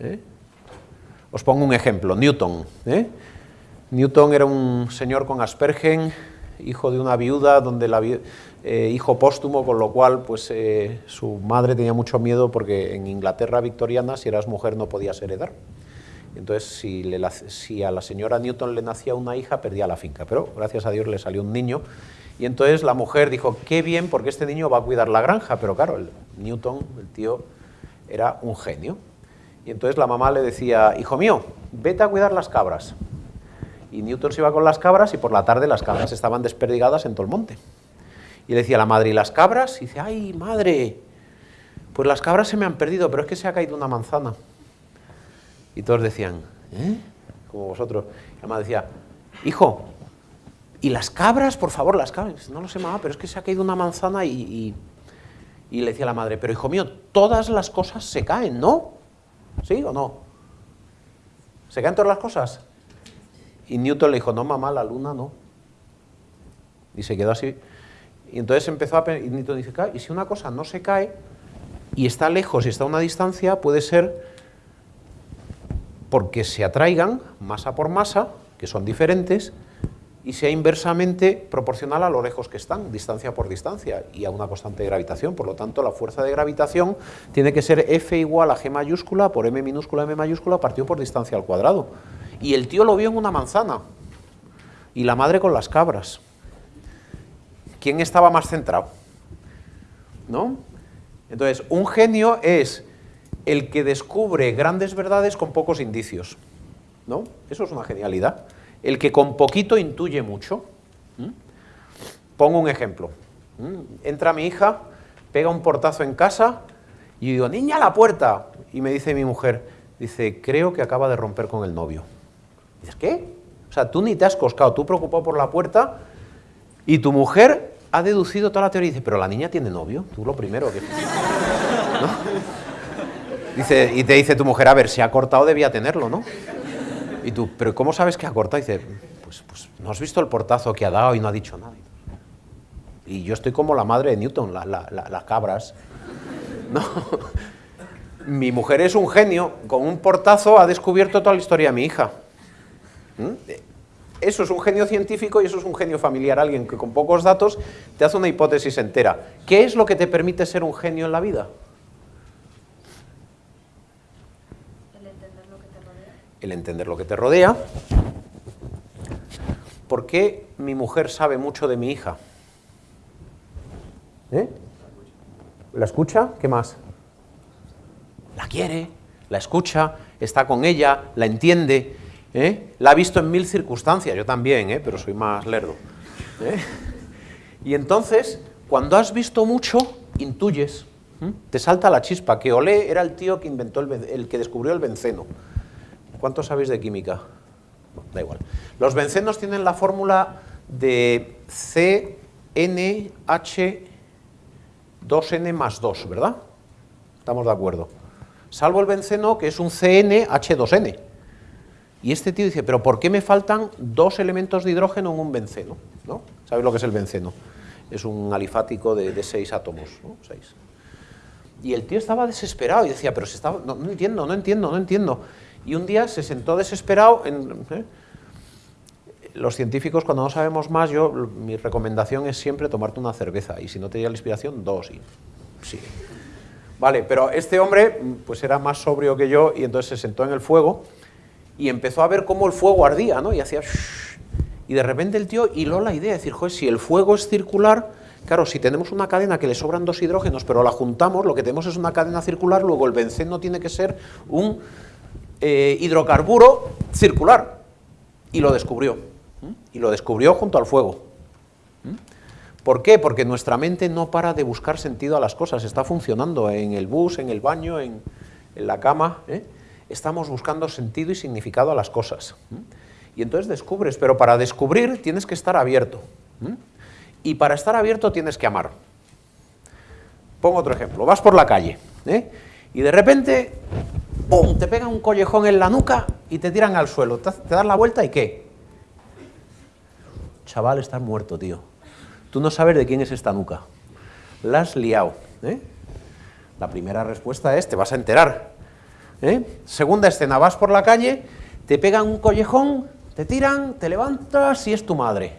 ¿Eh? Os pongo un ejemplo, Newton. ¿eh? Newton era un señor con Aspergen, hijo de una viuda, donde la eh, hijo póstumo, con lo cual pues, su madre tenía mucho miedo porque en Inglaterra victoriana, si eras mujer, no podías heredar. Entonces, si, a la señora Newton le nacía una hija, perdía la finca. Pero gracias a Dios le salió un niño. Y entonces la mujer dijo, qué bien, porque este niño va a cuidar la granja. Pero claro, Newton, el tío, era un genio. Y entonces la mamá le decía, hijo mío, vete a cuidar las cabras. Y Newton se iba con las cabras y por la tarde las cabras estaban desperdigadas en todo el monte. Y le decía la madre, ¿y las cabras? Y dice, ay, madre, pues las cabras se me han perdido, pero es que se ha caído una manzana. Y todos decían, ¿eh? Como vosotros. Y la madre decía, hijo, ¿y las cabras? Por favor, las cabras. No lo sé, mamá, pero es que se ha caído una manzana y, y, le decía la madre, pero hijo mío, todas las cosas se caen, ¿no? ¿Sí o no? ¿Se caen todas las cosas? Y Newton le dijo, no, mamá, la luna no. Y se quedó así. Y entonces empezó a... Y Newton dice, y si una cosa no se cae y está lejos y está a una distancia, puede ser porque se atraigan masa por masa, que son diferentes, y sea inversamente proporcional a lo lejos que están, distancia por distancia, y a una constante de gravitación. Por lo tanto, la fuerza de gravitación tiene que ser F igual a G mayúscula por M minúscula M mayúscula partido por distancia al cuadrado. Y el tío lo vio en una manzana, y la madre con las cabras. ¿Quién estaba más centrado? ¿No? Entonces, un genio es el que descubre grandes verdades con pocos indicios. ¿no? Eso es una genialidad. El que con poquito intuye mucho. ¿m? Pongo un ejemplo. ¿m? Entra mi hija, pega un portazo en casa y digo, niña, la puerta. Y me dice mi mujer, dice, creo que acaba de romper con el novio. Dices, ¿qué? O sea, tú ni te has coscado, tú preocupado por la puerta y tu mujer ha deducido toda la teoría y dice, pero la niña tiene novio, tú lo primero que... ¿no? Dice, y te dice tu mujer, a ver, si ha cortado debía tenerlo, ¿no? Y tú, pero ¿cómo sabes que ha cortado? Y dice, pues, pues no has visto el portazo que ha dado y no ha dicho nada. Y yo estoy como la madre de Newton, la- la- la- las cabras. No. Mi mujer es un genio, con un portazo ha descubierto toda la historia de mi hija. ¿Mm? Eso es un genio científico y eso es un genio familiar, alguien que con pocos datos te hace una hipótesis entera. ¿Qué es lo que te permite ser un genio en la vida? El entender lo que te rodea. El entender lo que te rodea. ¿Por qué mi mujer sabe mucho de mi hija? ¿Eh? ¿La escucha? ¿Qué más? La quiere, la escucha, está con ella, la entiende. ¿Eh? La ha visto en mil circunstancias, yo también, ¿eh? pero soy más lerdo. ¿eh? Y entonces, cuando has visto mucho, intuyes, te salta la chispa, que Olé era el tío que inventó el, el que descubrió el benceno. ¿Cuánto sabéis de química? Da igual. Los bencenos tienen la fórmula de CNH2N más 2, ¿verdad? Estamos de acuerdo. Salvo el benceno, que es un CNH2N. Y este tío dice, pero ¿por qué me faltan dos elementos de hidrógeno en un benceno? ¿No? ¿Sabéis lo que es el benceno? Es un alifático de, seis átomos. Seis. Y el tío estaba desesperado y decía, pero si estaba, no, no entiendo, no entiendo, no entiendo. Y un día se sentó desesperado en... ¿eh? Los científicos, cuando no sabemos más, yo, mi recomendación es siempre tomarte una cerveza. Y si no te llega la inspiración, dos. Y, sí. Vale, pero este hombre pues era más sobrio que yo y entonces se sentó en el fuego y empezó a ver cómo el fuego ardía, ¿no? Y hacía... Y de repente el tío hiló la idea, de decir, joder, si el fuego es circular, claro, si tenemos una cadena que le sobran dos hidrógenos, pero la juntamos, lo que tenemos es una cadena circular, luego el benceno tiene que ser un eh, hidrocarburo circular. Y lo descubrió. Y lo descubrió junto al fuego. ¿Por qué? Porque nuestra mente no para de buscar sentido a las cosas, está funcionando en el bus, en el baño, en, en la cama. ¿eh? Estamos buscando sentido y significado a las cosas. Y entonces descubres, pero para descubrir tienes que estar abierto. Y para estar abierto tienes que amar. Pongo otro ejemplo, vas por la calle ¿eh? y de repente ¡pum! te pegan un collejón en la nuca y te tiran al suelo. Te, te das la vuelta y ¿qué? Chaval, estás muerto, tío. Tú no sabes de quién es esta nuca. La has liado. ¿eh? La primera respuesta es, te vas a enterar. ¿Eh? Segunda escena, vas por la calle, te pegan un collejón, te tiran, te levantas y es tu madre.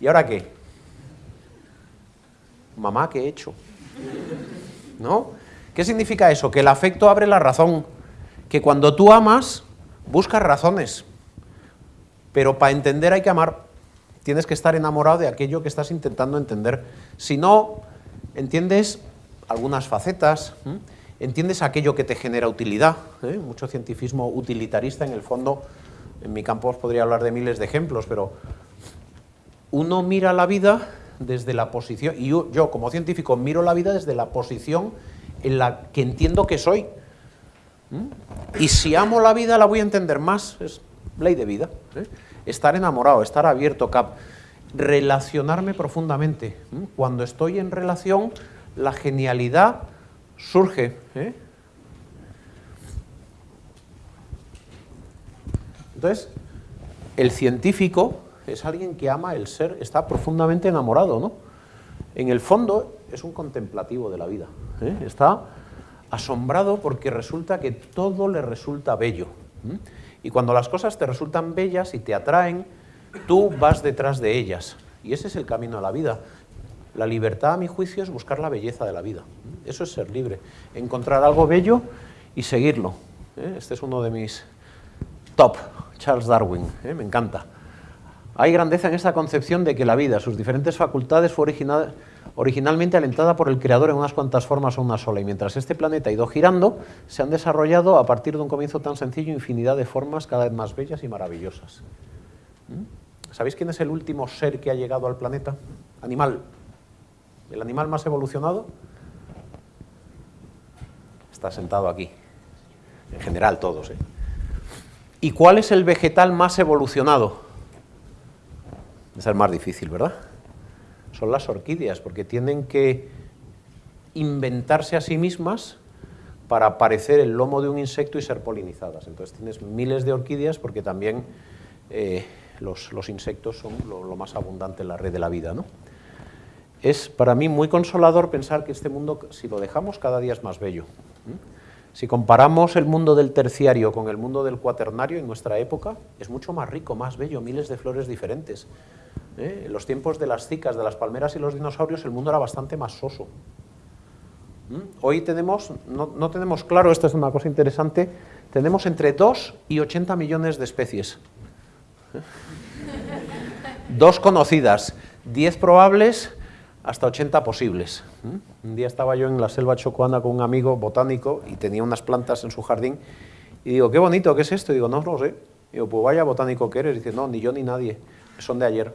¿Y ahora qué? Mamá, ¿qué he hecho? ¿No? ¿Qué significa eso? Que el afecto abre la razón. Que cuando tú amas, buscas razones. Pero para entender hay que amar. Tienes que estar enamorado de aquello que estás intentando entender. Si no, entiendes algunas facetas. Entiendes aquello que te genera utilidad. ¿eh? Mucho cientifismo utilitarista, en el fondo, en mi campo os podría hablar de miles de ejemplos, pero uno mira la vida desde la posición, y yo, como científico miro la vida desde la posición en la que entiendo que soy. ¿Mm? Y si amo la vida la voy a entender más, es ley de vida. ¿eh? Estar enamorado, estar abierto, cap relacionarme profundamente. ¿Mm? Cuando estoy en relación, la genialidad surge. ¿eh? Entonces, el científico es alguien que ama el ser, está profundamente enamorado, ¿no? En el fondo es un contemplativo de la vida, ¿eh? está asombrado porque resulta que todo le resulta bello. Y cuando las cosas te resultan bellas y te atraen, tú vas detrás de ellas. Y ese es el camino a la vida. La libertad, a mi juicio, es buscar la belleza de la vida. Eso es ser libre. Encontrar algo bello y seguirlo. ¿eh? Este es uno de mis top, Charles Darwin, ¿eh? me encanta. Hay grandeza en esta concepción de que la vida, sus diferentes facultades, fue originalmente alentada por el creador en unas cuantas formas o una sola, y mientras este planeta ha ido girando, se han desarrollado a partir de un comienzo tan sencillo infinidad de formas cada vez más bellas y maravillosas. ¿Mm? ¿Sabéis quién es el último ser que ha llegado al planeta? Animal. ¿El animal más evolucionado? Está sentado aquí. En general todos. ¿eh? ¿Y cuál es el vegetal más evolucionado? Es el más difícil, ¿verdad? Son las orquídeas, porque tienen que inventarse a sí mismas para parecer el lomo de un insecto y ser polinizadas. Entonces tienes miles de orquídeas porque también eh, los, insectos son lo, más abundante en la red de la vida. ¿no? Es para mí muy consolador pensar que este mundo, si lo dejamos, cada día es más bello. Si comparamos el mundo del terciario con el mundo del cuaternario en nuestra época, es mucho más rico, más bello, miles de flores diferentes. ¿eh? En los tiempos de las cicas, de las palmeras y los dinosaurios, el mundo era bastante más soso. Hoy tenemos, no, tenemos claro, esta es una cosa interesante, tenemos entre 2 y 80 millones de especies. ¿Eh? Dos conocidas, 10 probables, hasta 80 posibles. ¿Mm? Un día estaba yo en la selva chocoana con un amigo botánico y tenía unas plantas en su jardín y digo, qué bonito, ¿qué es esto? Y digo, no, lo sé. Y digo, pues vaya botánico que eres. Y dice, no, ni yo ni nadie, son de ayer.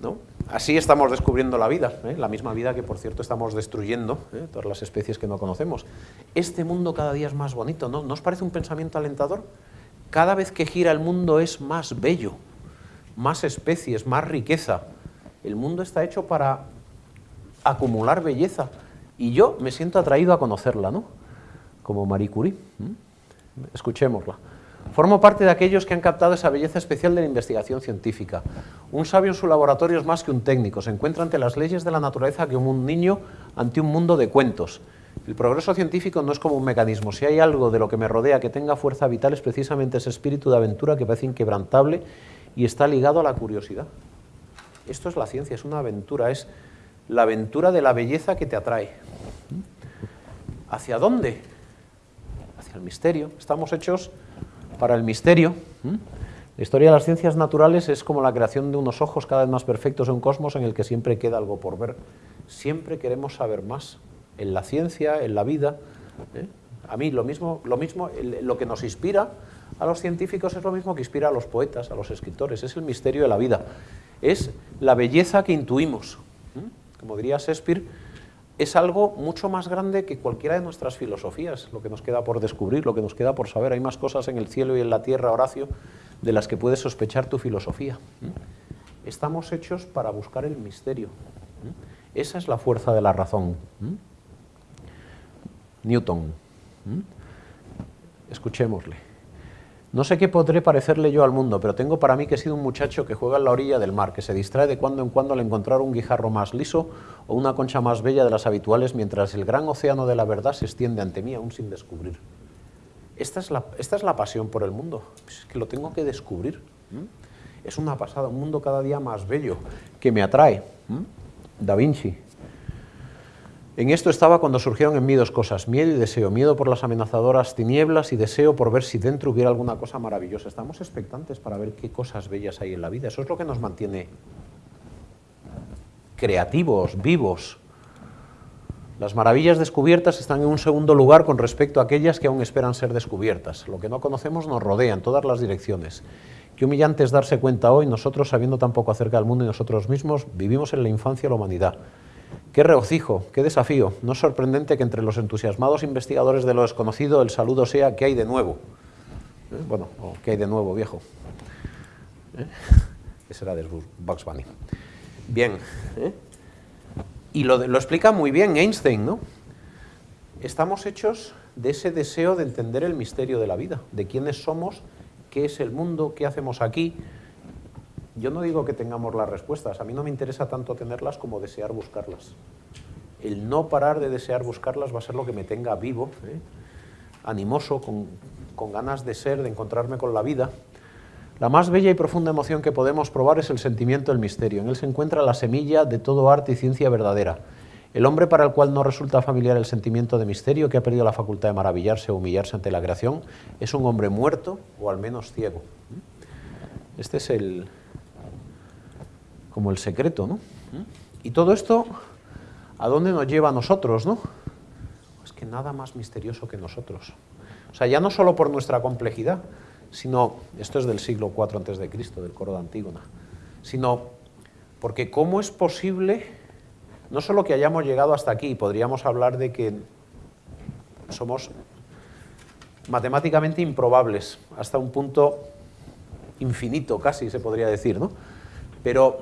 ¿No? Así estamos descubriendo la vida, ¿eh? la misma vida que, por cierto, estamos destruyendo, ¿eh? todas las especies que no conocemos. Este mundo cada día es más bonito, ¿no? ¿No os parece un pensamiento alentador? Cada vez que gira el mundo es más bello, más especies, más riqueza. El mundo está hecho para acumular belleza. Y yo me siento atraído a conocerla, ¿no? Como Marie Curie. Escuchémosla. Formo parte de aquellos que han captado esa belleza especial de la investigación científica. Un sabio en su laboratorio es más que un técnico, se encuentra ante las leyes de la naturaleza que un niño ante un mundo de cuentos. El progreso científico no es como un mecanismo, si hay algo de lo que me rodea que tenga fuerza vital es precisamente ese espíritu de aventura que parece inquebrantable y está ligado a la curiosidad. Esto es la ciencia, es una aventura, es la aventura de la belleza que te atrae. ¿Hacia dónde? Hacia el misterio. Estamos hechos para el misterio. La historia de las ciencias naturales es como la creación de unos ojos cada vez más perfectos en un cosmos en el que siempre queda algo por ver. Siempre queremos saber más en la ciencia, en la vida. ¿eh? A mí lo mismo, lo mismo, lo que nos inspira a los científicos es lo mismo que inspira a los poetas, a los escritores. Es el misterio de la vida. Es la belleza que intuimos como diría Shakespeare, es algo mucho más grande que cualquiera de nuestras filosofías, lo que nos queda por descubrir, lo que nos queda por saber. Hay más cosas en el cielo y en la tierra, Horacio, de las que puedes sospechar tu filosofía. Estamos hechos para buscar el misterio. Esa es la fuerza de la razón. Newton. Escuchémosle. No sé qué podré parecerle yo al mundo, pero tengo para mí que he sido un muchacho que juega en la orilla del mar, que se distrae de cuando en cuando al encontrar un guijarro más liso o una concha más bella de las habituales, mientras el gran océano de la verdad se extiende ante mí aún sin descubrir. Esta es la, esta es la pasión por el mundo, es que lo tengo que descubrir. Es una pasada, un mundo cada día más bello, que me atrae. Da Vinci, en esto estaba cuando surgieron en mí dos cosas, miedo y deseo, miedo por las amenazadoras tinieblas y deseo por ver si dentro hubiera alguna cosa maravillosa. Estamos expectantes para ver qué cosas bellas hay en la vida, eso es lo que nos mantiene creativos, vivos. Las maravillas descubiertas están en un segundo lugar con respecto a aquellas que aún esperan ser descubiertas. Lo que no conocemos nos rodea en todas las direcciones. Qué humillante es darse cuenta hoy, nosotros sabiendo tan poco acerca del mundo y nosotros mismos, vivimos en la infancia de la humanidad. Qué regocijo, qué desafío. No es sorprendente que entre los entusiasmados investigadores de lo desconocido el saludo sea ¿qué hay de nuevo? ¿Eh? Bueno, ¿qué hay de nuevo, viejo? ¿Eh? Ese era de Bugs Bunny. Bien. ¿eh? Y lo, lo explica muy bien Einstein, ¿no? Estamos hechos de ese deseo de entender el misterio de la vida, de quiénes somos, qué es el mundo, qué hacemos aquí, yo no digo que tengamos las respuestas, a mí no me interesa tanto tenerlas como desear buscarlas. El no parar de desear buscarlas va a ser lo que me tenga vivo, ¿eh? animoso, con, con ganas de ser, de encontrarme con la vida. La más bella y profunda emoción que podemos probar es el sentimiento del misterio. En él se encuentra la semilla de todo arte y ciencia verdadera. El hombre para el cual no resulta familiar el sentimiento de misterio, que ha perdido la facultad de maravillarse o humillarse ante la creación, es un hombre muerto o al menos ciego. Este es el, como el secreto, ¿no? Y todo esto ¿A dónde nos lleva a nosotros, no? Es que nada más misterioso que nosotros. O sea, ya no solo por nuestra complejidad, sino, esto es del siglo IV antes de Cristo, del coro de Antígona, sino porque cómo es posible, no solo que hayamos llegado hasta aquí, podríamos hablar de que somos matemáticamente improbables, hasta un punto infinito casi se podría decir, ¿no? Pero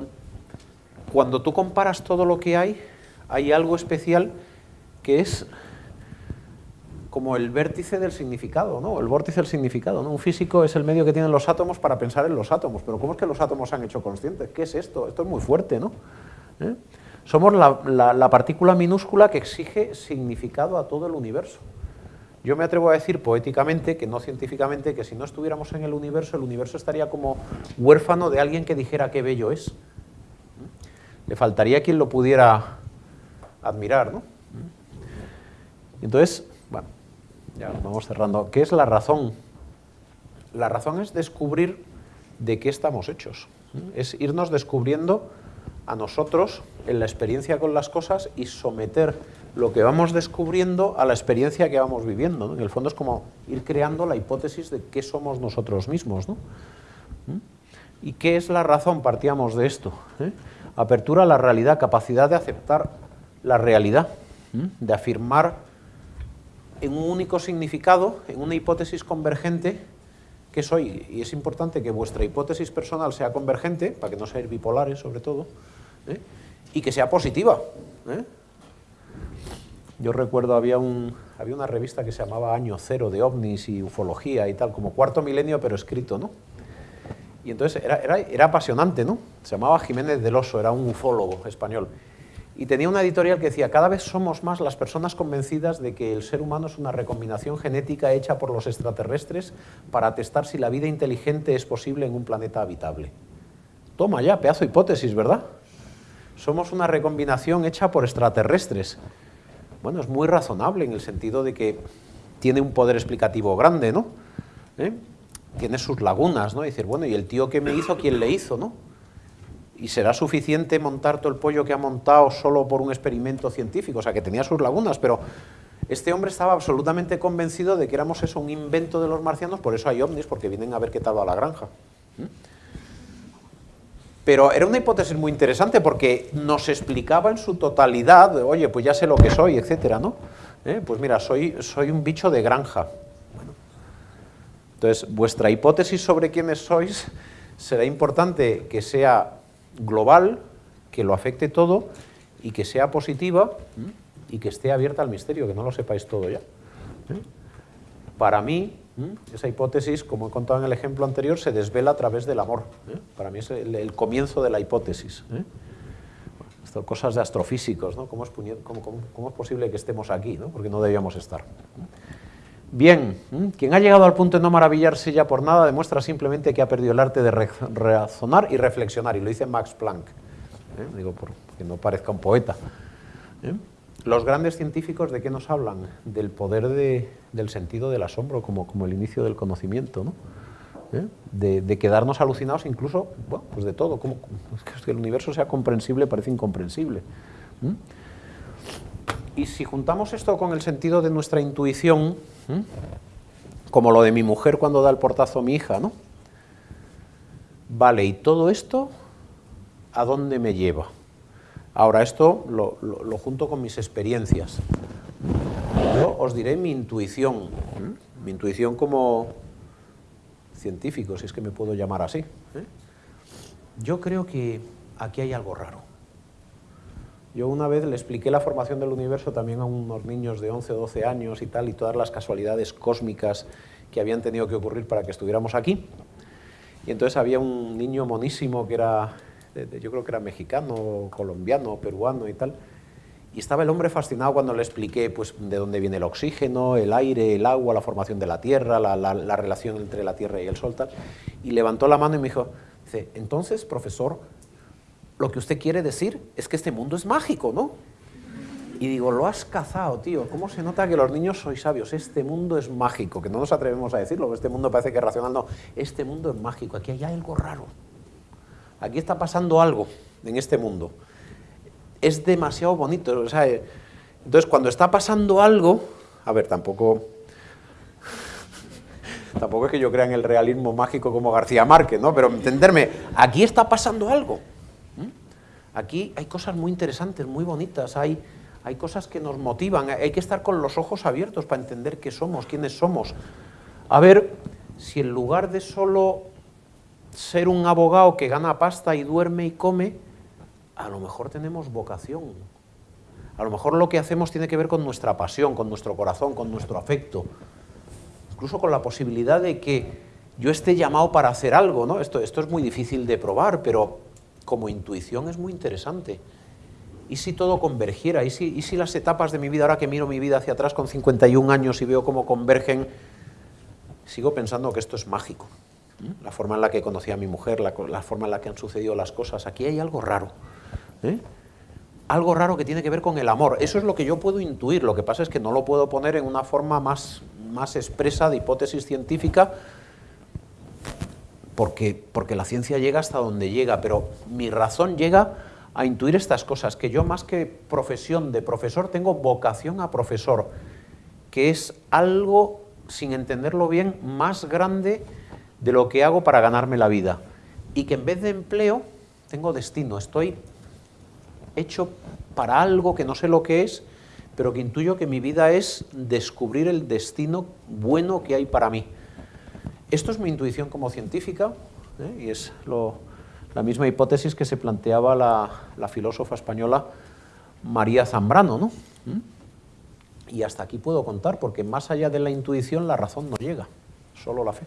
cuando tú comparas todo lo que hay, hay algo especial que es como el vértice del significado, ¿no? El vórtice del significado. Un físico es el medio que tienen los átomos para pensar en los átomos, pero ¿cómo es que los átomos se han hecho conscientes? ¿Qué es esto? Esto es muy fuerte, ¿no? ¿Eh? Somos la partícula minúscula que exige significado a todo el universo. Yo me atrevo a decir poéticamente, que no científicamente, que si no estuviéramos en el universo, el universo estaría como huérfano de alguien que dijera qué bello es. Le faltaría quien lo pudiera admirar, ¿no? Entonces, bueno, ya vamos cerrando. ¿Qué es la razón? La razón es descubrir de qué estamos hechos. Es irnos descubriendo a nosotros en la experiencia con las cosas y someter lo que vamos descubriendo a la experiencia que vamos viviendo. En el fondo es como ir creando la hipótesis de qué somos nosotros mismos. ¿no? ¿Mm? ¿Y qué es la razón? Partíamos de esto. ¿eh? Apertura a la realidad, capacidad de aceptar la realidad, de afirmar en un único significado, en una hipótesis convergente, que soy. Y es importante que vuestra hipótesis personal sea convergente, para que no seáis bipolares sobre todo, ¿eh? y que sea positiva. ¿eh? Yo recuerdo, había, un, había una revista que se llamaba Año Cero de ovnis y ufología y tal, como cuarto milenio, pero escrito, ¿no? Y entonces era, era, era apasionante, ¿no? Se llamaba Jiménez del Oso, era un ufólogo español. Y tenía una editorial que decía, cada vez somos más las personas convencidas de que el ser humano es una recombinación genética hecha por los extraterrestres para testar si la vida inteligente es posible en un planeta habitable. Toma ya, pedazo de hipótesis, ¿verdad? Somos una recombinación hecha por extraterrestres bueno, es muy razonable en el sentido de que tiene un poder explicativo grande, ¿no? ¿Eh? Tiene sus lagunas, ¿no? Y decir, bueno, ¿y el tío que me hizo, quién le hizo, no? ¿Y será suficiente montar todo el pollo que ha montado solo por un experimento científico? O sea, que tenía sus lagunas, pero este hombre estaba absolutamente convencido de que éramos eso, un invento de los marcianos, por eso hay ovnis, porque vienen a ver qué tal va la granja. Pero era una hipótesis muy interesante porque nos explicaba en su totalidad, oye, pues ya sé lo que soy, etcétera, ¿no? ¿Eh? Pues mira, soy, soy un bicho de granja. Entonces, vuestra hipótesis sobre quiénes sois será importante que sea global, que lo afecte todo y que sea positiva y que esté abierta al misterio, que no lo sepáis todo ya. ¿Eh? Para mí, esa hipótesis, como he contado en el ejemplo anterior, se desvela a través del amor. ¿eh? Para mí es el, comienzo de la hipótesis. ¿eh? cosas de astrofísicos, ¿no? ¿Cómo es, cómo, es, posible que estemos aquí? ¿no? Porque no debíamos estar. Bien, quien ha llegado al punto de no maravillarse ya por nada demuestra simplemente que ha perdido el arte de razonar y reflexionar, y lo dice Max Planck, ¿eh? digo, por que no parezca un poeta. Los grandes científicos, ¿de qué nos hablan? Del poder del sentido del asombro, como, el inicio del conocimiento, ¿no? ¿Eh? De, quedarnos alucinados incluso, pues de todo, como, que el universo sea comprensible parece incomprensible. Y si juntamos esto con el sentido de nuestra intuición, como lo de mi mujer cuando da el portazo a mi hija, ¿no? Vale, ¿y todo esto a dónde me lleva? Ahora, esto lo, junto con mis experiencias. Yo os diré mi intuición, mi intuición como científico, si es que me puedo llamar así. ¿eh? Yo creo que aquí hay algo raro. Yo una vez le expliqué la formación del universo también a unos niños de 11 o 12 años y tal, y todas las casualidades cósmicas que habían tenido que ocurrir para que estuviéramos aquí. Y entonces había un niño monísimo que era yo creo que era mexicano, colombiano, peruano y tal. Y estaba el hombre fascinado cuando le expliqué pues, de dónde viene el oxígeno, el aire, el agua, la formación de la Tierra, la, la, relación entre la Tierra y el Sol. Tal. Y levantó la mano y me dijo, dice, entonces, profesor, lo que usted quiere decir es que este mundo es mágico, ¿no? Y digo, lo has cazado, tío. ¿Cómo se nota que los niños sois sabios? Este mundo es mágico, que no nos atrevemos a decirlo, este mundo parece que es racional. No, este mundo es mágico, aquí hay algo raro. Aquí está pasando algo en este mundo. es demasiado bonito. O sea, entonces, cuando está pasando algo, a ver, tampoco, tampoco es que yo crea en el realismo mágico como García Márquez, ¿no? Pero entenderme, aquí está pasando algo. Aquí hay cosas muy interesantes, muy bonitas, hay, hay cosas que nos motivan, hay que estar con los ojos abiertos para entender qué somos, quiénes somos. A ver si en lugar de solo ser un abogado que gana pasta y duerme y come, a lo mejor tenemos vocación. A lo mejor lo que hacemos tiene que ver con nuestra pasión, con nuestro corazón, con nuestro afecto. Incluso con la posibilidad de que yo esté llamado para hacer algo, ¿no? Esto, esto es muy difícil de probar, pero como intuición es muy interesante. ¿Y si todo convergiera? ¿Y si, ¿Y si las etapas de mi vida, ahora que miro mi vida hacia atrás con 51 años y veo cómo convergen, sigo pensando que esto es mágico? La forma en la que conocí a mi mujer, la, la forma en la que han sucedido las cosas, aquí hay algo raro. ¿eh? Algo raro que tiene que ver con el amor. Eso es lo que yo puedo intuir, lo que pasa es que no lo puedo poner en una forma más, más expresa de hipótesis científica, porque, porque la ciencia llega hasta donde llega, pero mi razón llega a intuir estas cosas, que yo más que profesión de profesor tengo vocación a profesor, que es algo, sin entenderlo bien, más grande de lo que hago para ganarme la vida. Y que en vez de empleo, tengo destino, estoy hecho para algo que no sé lo que es, pero que intuyo que mi vida es descubrir el destino bueno que hay para mí. Esto es mi intuición como científica, ¿eh? y es la misma hipótesis que se planteaba la, filósofa española María Zambrano. ¿no? ¿Mm? Y hasta aquí puedo contar, porque más allá de la intuición la razón no llega, solo la fe.